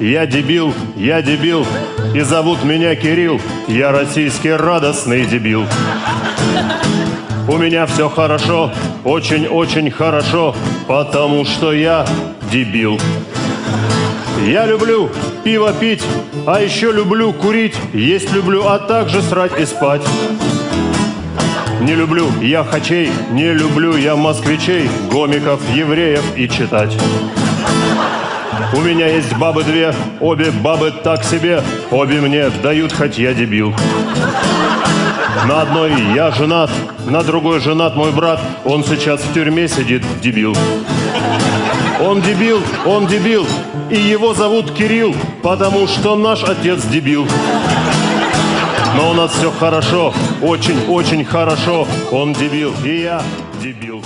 я дебил, я дебил, и зовут меня Кирилл, я российский радостный дебил. У меня все хорошо, очень-очень хорошо, потому что я дебил. Я люблю пиво пить, а еще люблю курить, есть люблю, а также срать и спать. Не люблю я хачей, не люблю я москвичей, гомиков, евреев и читать. У меня есть бабы две, обе бабы так себе, обе мне дают, хоть я дебил. На одной я женат, на другой женат мой брат, он сейчас в тюрьме сидит, дебил. Он дебил, он дебил, и его зовут Кирилл, потому что наш отец дебил. Но у нас все хорошо, очень-очень хорошо. Он дебил, и я дебил.